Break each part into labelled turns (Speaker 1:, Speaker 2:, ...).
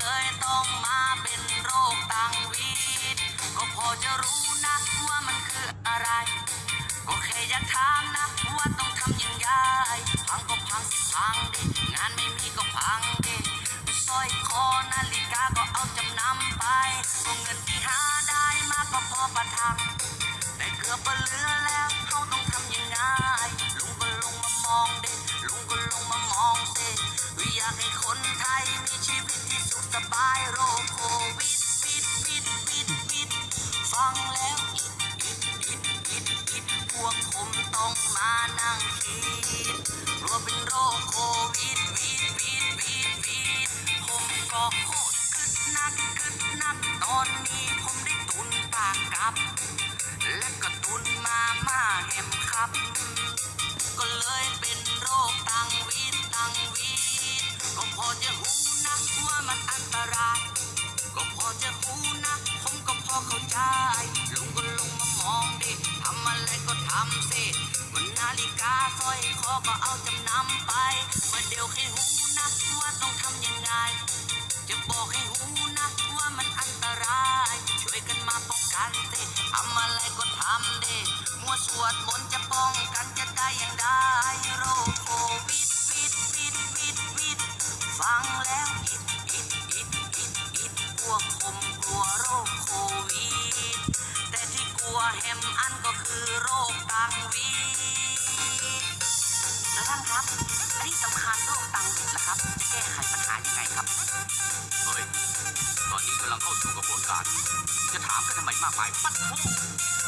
Speaker 1: เลยต้องมาเป็นโรคตังวีดก็พอจะรู้นะว่ามันคืออะไร ก็แค่อยากถามนะว่าต้องทำยังไงพังก็พังสิพังดิงานไม่มีก็พังดิสร้อยคอนาฬิกาก็เอาจำนำไปก็เงินที่หาได้มาก็พอประทังแต่เกือบเหลือแล้วเขาต้องทำยังไงลุงก็ลงมามองเด็ก ลงมามองเด็วิอยากให้คนไทยมีชีวิตที่สุขสบายโรคโควิดปิดปิดปิดปิดฟังแล้วอิดอิดอิดอิดอิดพวกผมต้องมานั่งคิดกลัวเป็นโรคโควิดวิดวิดวิดวิดผมก็โคตรคึดนักคึดนักตอนนี้ผมได้ตุนปากกับ และก็ตุนมาม่าแฮมครับ ก็เลยเป็นโรคตังวีตังวีก็พอจะหูนะว่ามันอันตราย ก็พอจะหูนะผมก็พอเข้าใจลุงก็ลงมามองดิทำอะไรก็ทำสิมันนาฬิกาสร้อยคอก็เอาจำนำไปมาเดี๋ยวให้หูนะว่าต้องทำยังไง จะบอกให้หูันเิทำอะไรก็ทำเดิมัวสวดมนต์จะป้องกันจะได้อย่างได้โรคโควิดวิดวิดวิดวิดฟังแล้วอิดอิดอิดอิดอิดพวกผมกลัวโรคโควิดแต่ที่กลัวแฮมอันก็คือโรคตังวีแล้วท่านครับอันนี้สำคัญโรคตังวีดนะครับจะแก้ไขปัญหายังไงครับ
Speaker 2: เฮ้ย ตอนนี้กำลังเข้าสู่กระบวนการ จะถามกันทำไมมากมายปัดโท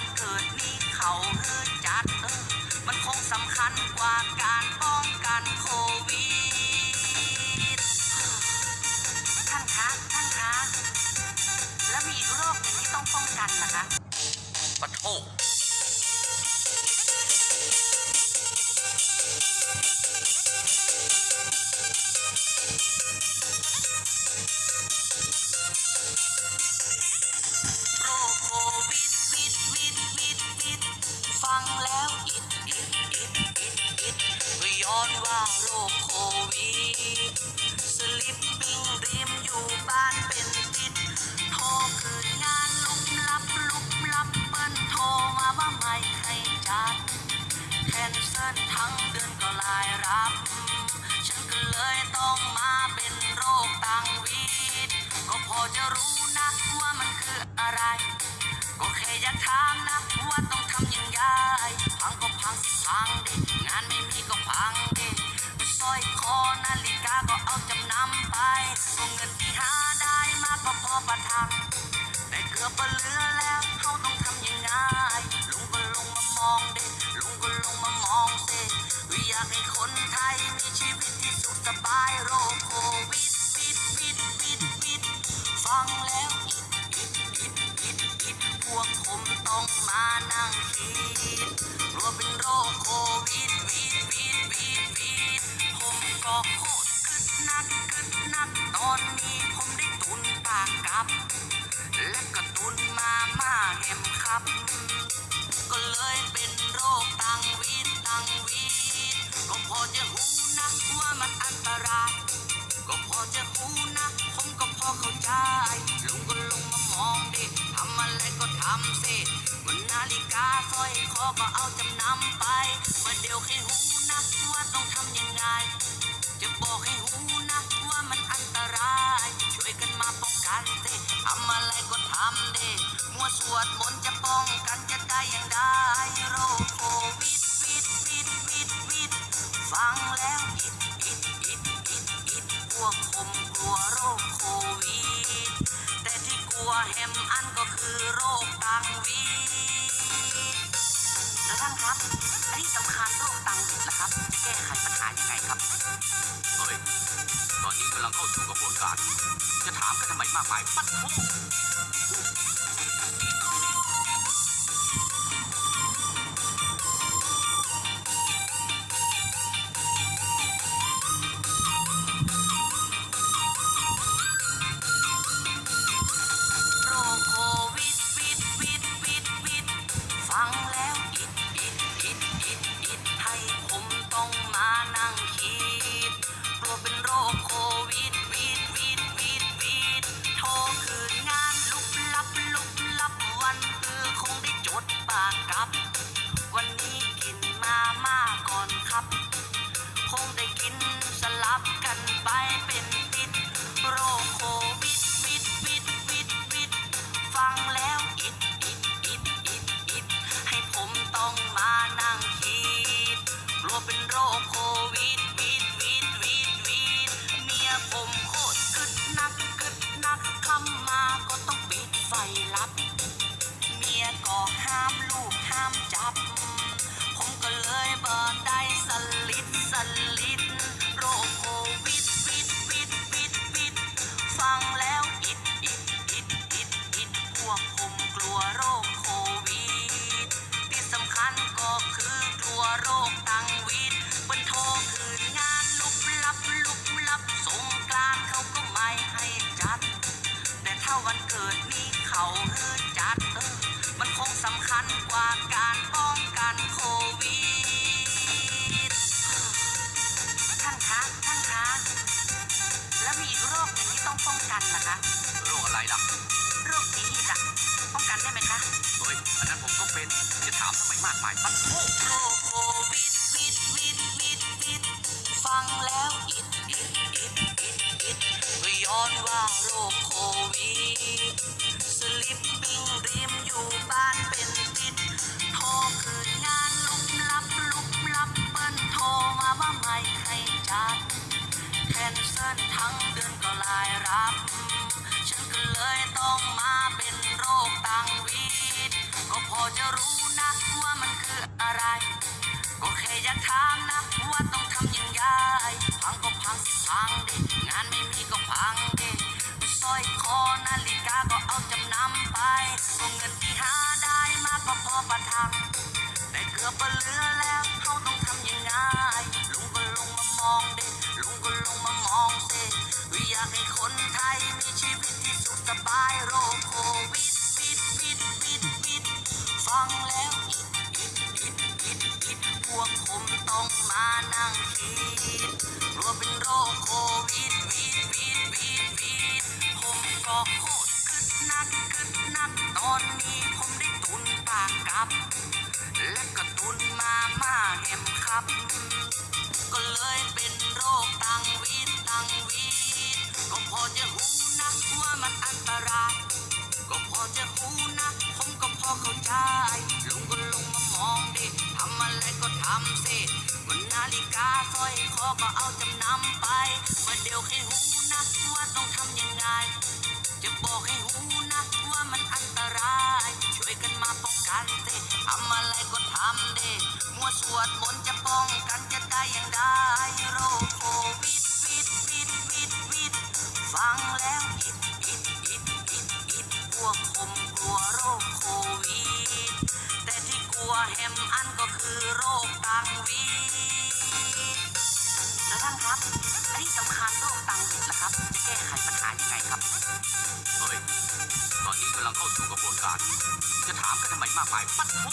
Speaker 1: วันเกิดนี้เขาฮือจัดเออ มันคงสำคัญกว่าการป้องกันโควิด ท่านคะ ท่านคะ แล้วมีอีกโรคหนึ่งที่ต้องป้องกันนะคะ
Speaker 2: ปัดโท
Speaker 1: โรคโควิดสลิปปิ้งริมอยู่บ้านเป็นติดโทรคืนงานลุกลับลุกลับเปิ้นโทรมาว่าไม่ให้จัดแคนเซิลทั้งเดือนก็รายรับ ฉันก็เลยต้องมาเป็นโรคตังวีดก็พอจะรู้นะว่ามันคืออะไร ก็แค่อยากถามนะว่าต้องทำยังไงพังก็พังสิพังดิงานไม่มีก็พัง สร้อยคอนาฬิกาก็เอาจำนำไปก็เงินที่หาได้มาก็พอประทังแต่เกือบเหลือแล้วเขาต้องทำยังไงลุงก็ลงมามองเด็ลุงก็ลงมามองเด็อยากให้คนไทยมีชีวิตที่สุขสบายโรคโควิดวิดวิดวิดวิดฟังแล้วอิดอิดอิดอิดอิดพวกผมต้องมานั่งคิดกลัวเป็นโรคโควิด ตอนนี้ผมได้ตุนปากกับ และก็ตุนมาม่าแฮมครับ ก็เลยเป็นโรคตังวีดตังวีดก็พอจะหูนะว่ามันอันตราย ก็พอจะหูนะผมก็พอเข้าใจลุงก็ลงมามองดิทำอะไรก็ทำสิมันนาฬิกาสร้อยคอก็เอาจำนำไปมาเดี๋ยวให้หูนะว่าต้องทำยังไง จะบอกให้หู กันสิทำอะไรก็ทำดิมัวสวดมนต์จะป้องกันจะได้อย่างได้โรคโควิดวิดวิดวิดวิดฟังแล้วอิดอิดอิดอิดอิดพวกผมกลัวโรคโควิดแต่ที่กลัวแฮมอันก็คือโรคตังวีด แล้วท่านครับและที่สำคัญโรคตังวีดล่ะครับจะแก้ไขปัญหายังไงครับ
Speaker 2: เฮ้ย ตอนนี้กำลังเข้าสู่กระบวนการ จะถามกันทำไมมากมายปัดโท
Speaker 1: ก วันเกิดนี้เขาฮือจัดเออ มันคงสำคัญกว่าการป้องกันโควิด ท่านคะ ท่านคะ แล้วมีอีกโรคหนึ่งที่ต้องป้องกันนะคะ
Speaker 2: โรคอะไรล่ะ
Speaker 1: โรคนี้อีกอะป้องกันได้ไหมคะ
Speaker 2: เฮ้ย อันนั้นผมก็เป็น จะถามทำไมมากมายปัดโท
Speaker 1: โร ทั้งเดือนก็รายรับ ฉันก็เลยต้องมาเป็นโรคตังวีดก็พอจะรู้นะว่ามันคืออะไร ก็แค่อยากถามนะว่าต้องทำยังไงพังก็พังสิพังดิงานไม่มีก็พังดิสร้อยคอนาฬิกาก็เอาจำนำไปก็เงินที่หาได้มากก็พอประทังแต่เกือบเหลือแล้วเขาต้องทำยังไง นั่งคิดกลัวเป็นโรคโควิดวิดวิดวิดวิดผมก็โคตรคึดนักกึดนักตอนนี้ผมได้ตุนปากกับ และก็ตุนมาม่าแฮมครับ ก็เลยเป็นโรคตังวีดตังวีดก็พอจะหูนะว่ามันอันตราย ก็พอจะหูนะผมก็พอเข้าใจลุงก็ลงมามองดิ อะไรก็ทำสิวันนาฬิกาสร้อยคอก็เอาจำนำไปมาเดี๋ยวให้หูนะว่าต้องทำยังไง จะบอกให้หูนะว่ามันอันตราย ช่วยกันมาป้องกันสิทำอะไรก็ทำดิมัวสวดมนต์จะป้องกันจะได้อย่างได้โรคโควิดวิดวิดวิดวิดฟังแล้ว ฮมอันก็คือโรคตังวีแล้วท่านครับและที่สำคัญโรคตังวิดล่ะครับจะแก้ไขปัญหายังไงครับ
Speaker 2: เฮ้ยตอนนี้กำลังเข้าสู่กระบวนการ จะถามกันทำไมมากมายปัดโท